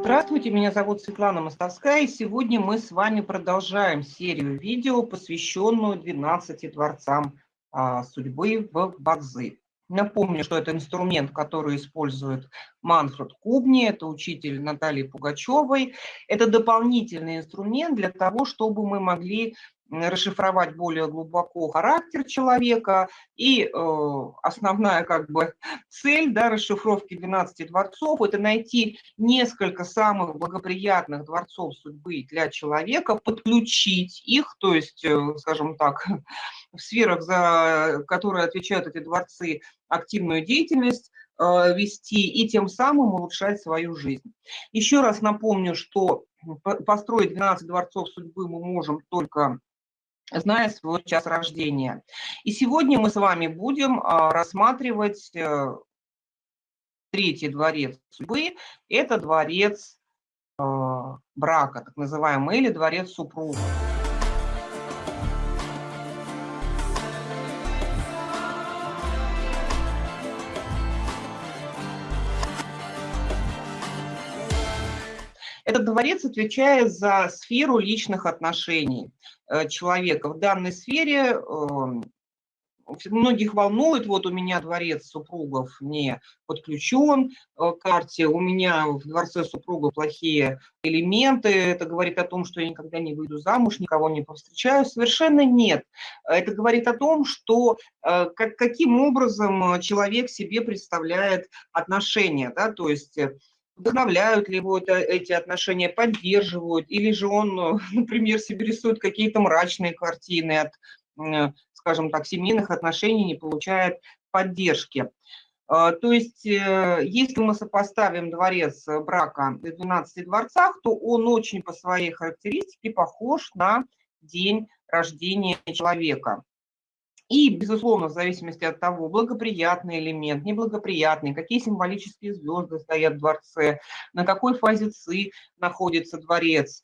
Здравствуйте, меня зовут Светлана Мостовская, и сегодня мы с вами продолжаем серию видео, посвященную 12 дворцам а, судьбы в Бадзи. Напомню, что это инструмент, который использует Манфред Кубни, это учитель Натальи Пугачевой. Это дополнительный инструмент для того, чтобы мы могли расшифровать более глубоко характер человека. И э, основная как бы цель да, расшифровки 12 дворцов – это найти несколько самых благоприятных дворцов судьбы для человека, подключить их, то есть, э, скажем так, в сферах, за которые отвечают эти дворцы, активную деятельность, э, вести и тем самым улучшать свою жизнь. Еще раз напомню, что построить 12 дворцов судьбы мы можем только зная свой час рождения. И сегодня мы с вами будем а, рассматривать э, третий дворец судьбы. Это дворец а, брака, так называемый, или дворец супруга. Этот дворец отвечает за сферу личных отношений э, человека. В данной сфере эм, многих волнует, вот у меня дворец супругов не подключен э, к карте, у меня в дворце супруга плохие элементы, это говорит о том, что я никогда не выйду замуж, никого не повстречаю, совершенно нет. Это говорит о том, что э, как, каким образом человек себе представляет отношения, да, то есть вдохновляют ли его это, эти отношения, поддерживают, или же он, например, себе рисует какие-то мрачные картины от, э, скажем так, семейных отношений, не получает поддержки. А, то есть, э, если мы сопоставим дворец брака в 12 дворцах, то он очень по своей характеристике похож на день рождения человека. И, безусловно, в зависимости от того, благоприятный элемент, неблагоприятный, какие символические звезды стоят в дворце, на какой фазе ЦИ находится дворец,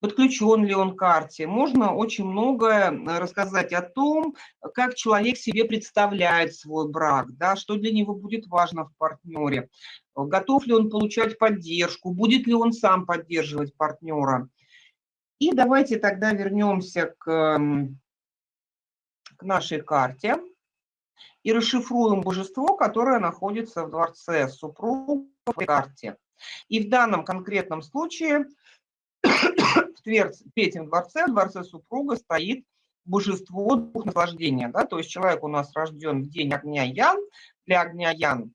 подключен ли он к карте. Можно очень многое рассказать о том, как человек себе представляет свой брак, да, что для него будет важно в партнере, готов ли он получать поддержку, будет ли он сам поддерживать партнера. И давайте тогда вернемся к к нашей карте и расшифруем божество, которое находится в дворце супруга в карте. И в данном конкретном случае в третьем дворце, в дворце супруга стоит божество дух наслаждения. Да? То есть человек у нас рожден в день огня Ян. Для огня Ян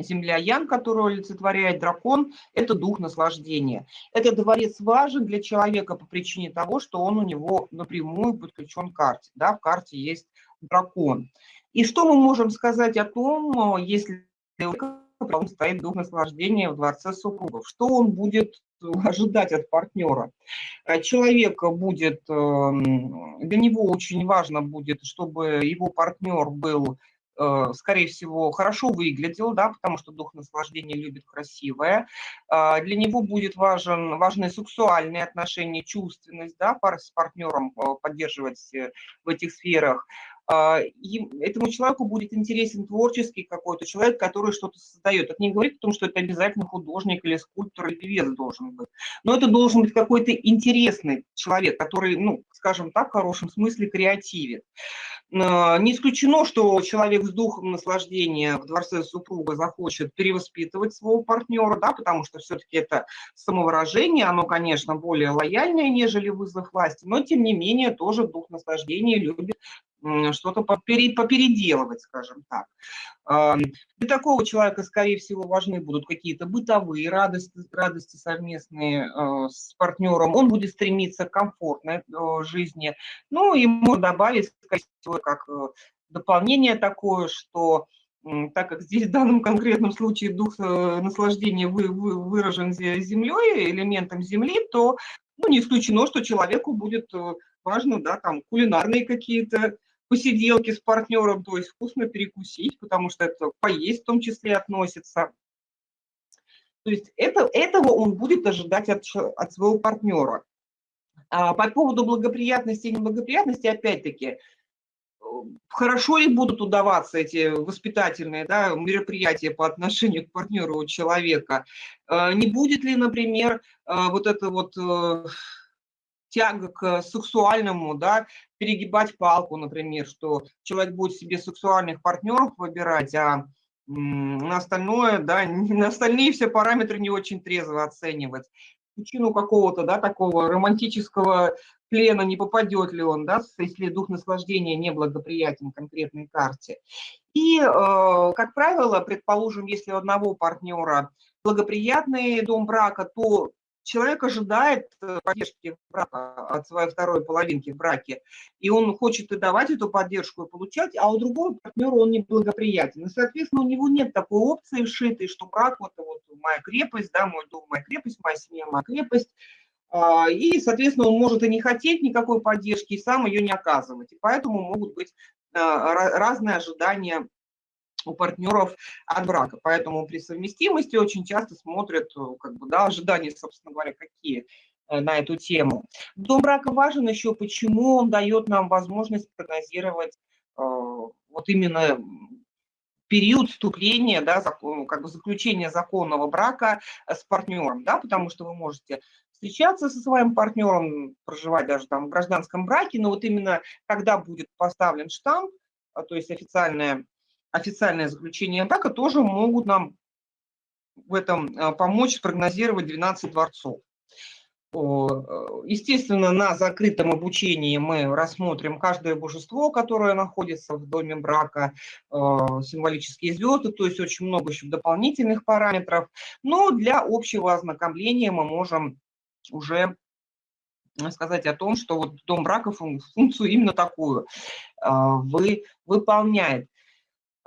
Земля Ян, которую олицетворяет дракон, это дух наслаждения. Этот дворец важен для человека по причине того, что он у него напрямую подключен к карте. Да, в карте есть дракон. И что мы можем сказать о том, если он стоит дух наслаждения в дворце супругов? Что он будет ожидать от партнера? Человек будет, эм, для него очень важно будет, чтобы его партнер был Э, скорее всего, хорошо выглядел, да, потому что дух наслаждения любит красивое. А, для него будет важен, важны сексуальные отношения, чувственность, да, пар с партнером э, поддерживать э, в этих сферах. А, этому человеку будет интересен творческий какой-то человек, который что-то создает. Это не говорит о том, что это обязательно художник или скульптор или певец должен быть. Но это должен быть какой-то интересный человек, который, ну, скажем так, в хорошем смысле креативит. А, не исключено, что человек с духом наслаждения в дворце супруга захочет перевоспитывать своего партнера, да, потому что все-таки это самовыражение, оно, конечно, более лояльное, нежели вызов власти, но, тем не менее, тоже дух наслаждения любит что-то попеределывать, скажем так. Для такого человека, скорее всего, важны будут какие-то бытовые радости, радости совместные э, с партнером. Он будет стремиться к комфортной э, жизни. Ну и можно добавить, как э, дополнение такое, что так как здесь в данном конкретном случае дух наслаждения вы, выражен землей, элементом земли, то ну, не исключено, что человеку будет важно, да, там, кулинарные какие-то посиделки с партнером, то есть вкусно перекусить, потому что это поесть в том числе относится. То есть это, этого он будет ожидать от, от своего партнера. А по поводу благоприятности и неблагоприятности, опять-таки, хорошо ли будут удаваться эти воспитательные да, мероприятия по отношению к партнеру человека? Э, не будет ли, например, э, вот это вот э, тяга к сексуальному, да, перегибать палку, например, что человек будет себе сексуальных партнеров выбирать, а на остальное, да, на остальные все параметры не очень трезво оценивать. Причину какого-то, да, такого романтического плена не попадет ли он, да, если дух наслаждения неблагоприятен конкретной карте. И, э, как правило, предположим, если у одного партнера благоприятный дом брака, то человек ожидает э, поддержки брака от своей второй половинки в браке, и он хочет и давать эту поддержку, и получать, а у другого партнера он неблагоприятен. И, соответственно, у него нет такой опции вшитой, что брак вот, вот моя крепость, да, мой дом, моя крепость, моя семья, моя крепость, а, и, соответственно, он может и не хотеть никакой поддержки, и сам ее не оказывать. И поэтому могут быть а, разные ожидания у партнеров от брака. Поэтому при совместимости очень часто смотрят, э, как бы, да, ожидания, собственно говоря, какие э, на эту тему. Дом брака важен еще, почему он дает нам возможность прогнозировать э, вот именно период вступления, да, закон, как бы заключения законного брака с партнером, да, потому что вы можете встречаться со своим партнером, проживать даже там в гражданском браке, но вот именно когда будет поставлен штамп, то есть официальное, официальное заключение брака, тоже могут нам в этом а, помочь прогнозировать 12 дворцов. Э, естественно, на закрытом обучении мы рассмотрим каждое божество, которое находится в доме брака, э, символические звезды, то есть очень много еще дополнительных параметров. Но для общего ознакомления мы можем уже сказать о том, что вот дом брака функцию именно такую вы, выполняет.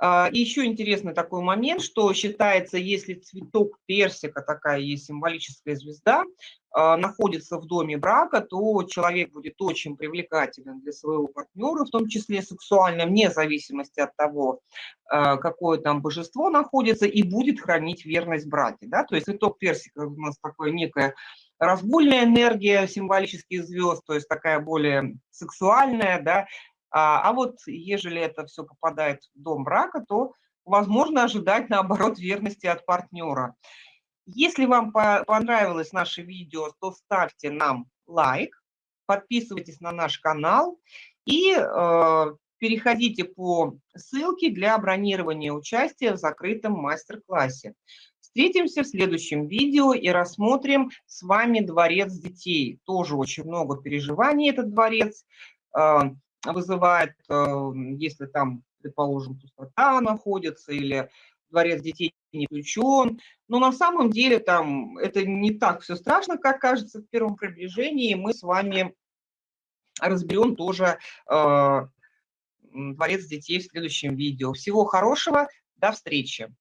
А, и еще интересный такой момент, что считается, если цветок персика, такая есть символическая звезда, а, находится в доме брака, то человек будет очень привлекателен для своего партнера, в том числе сексуально, вне зависимости от того, какое там божество находится, и будет хранить верность браке. Да? То есть цветок персика у нас такое некое разгульная энергия символических звезд, то есть такая более сексуальная, да, а, а вот ежели это все попадает в дом брака, то возможно ожидать, наоборот, верности от партнера. Если вам понравилось наше видео, то ставьте нам лайк, подписывайтесь на наш канал и э, переходите по ссылке для бронирования участия в закрытом мастер-классе. Встретимся в следующем видео и рассмотрим с вами дворец детей. Тоже очень много переживаний этот дворец э, вызывает, э, если там, предположим, пустота находится или дворец детей не включен. Но на самом деле там это не так все страшно, как кажется в первом приближении. Мы с вами разберем тоже э, дворец детей в следующем видео. Всего хорошего, до встречи.